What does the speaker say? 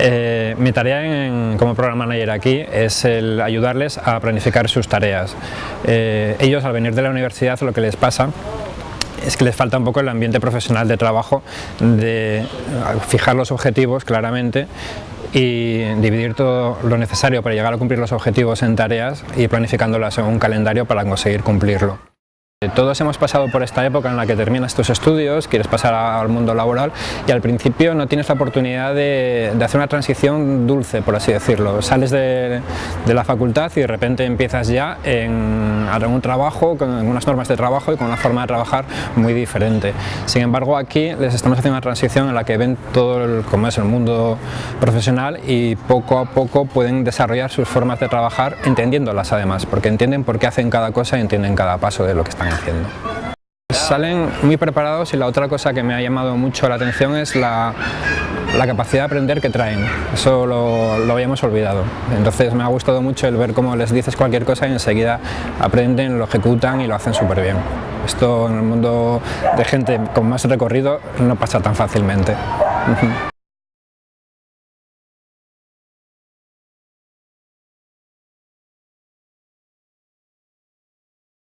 Eh, mi tarea como Program Manager aquí es el ayudarles a planificar sus tareas. Eh, ellos al venir de la universidad lo que les pasa es que les falta un poco el ambiente profesional de trabajo, de fijar los objetivos claramente y dividir todo lo necesario para llegar a cumplir los objetivos en tareas y planificándolas en un calendario para conseguir cumplirlo. Todos hemos pasado por esta época en la que terminas tus estudios, quieres pasar al mundo laboral y al principio no tienes la oportunidad de, hacer una transición dulce, por así decirlo. Sales de, la facultad y de repente empiezas ya en, un trabajo, con unas normas de trabajo y con una forma de trabajar muy diferente. Sin embargo, aquí les estamos haciendo una transición en la que ven todo el, como es el mundo profesional y poco a poco pueden desarrollar sus formas de trabajar entendiéndolas además, porque entienden por qué hacen cada cosa y entienden cada paso de lo que están haciendo. Salen muy preparados y la otra cosa que me ha llamado mucho la atención es la, capacidad de aprender que traen. Eso lo, lo, habíamos olvidado. Entonces me ha gustado mucho el ver cómo les dices cualquier cosa y enseguida aprenden, lo ejecutan y lo hacen súper bien. Esto en el mundo de gente con más recorrido no pasa tan fácilmente.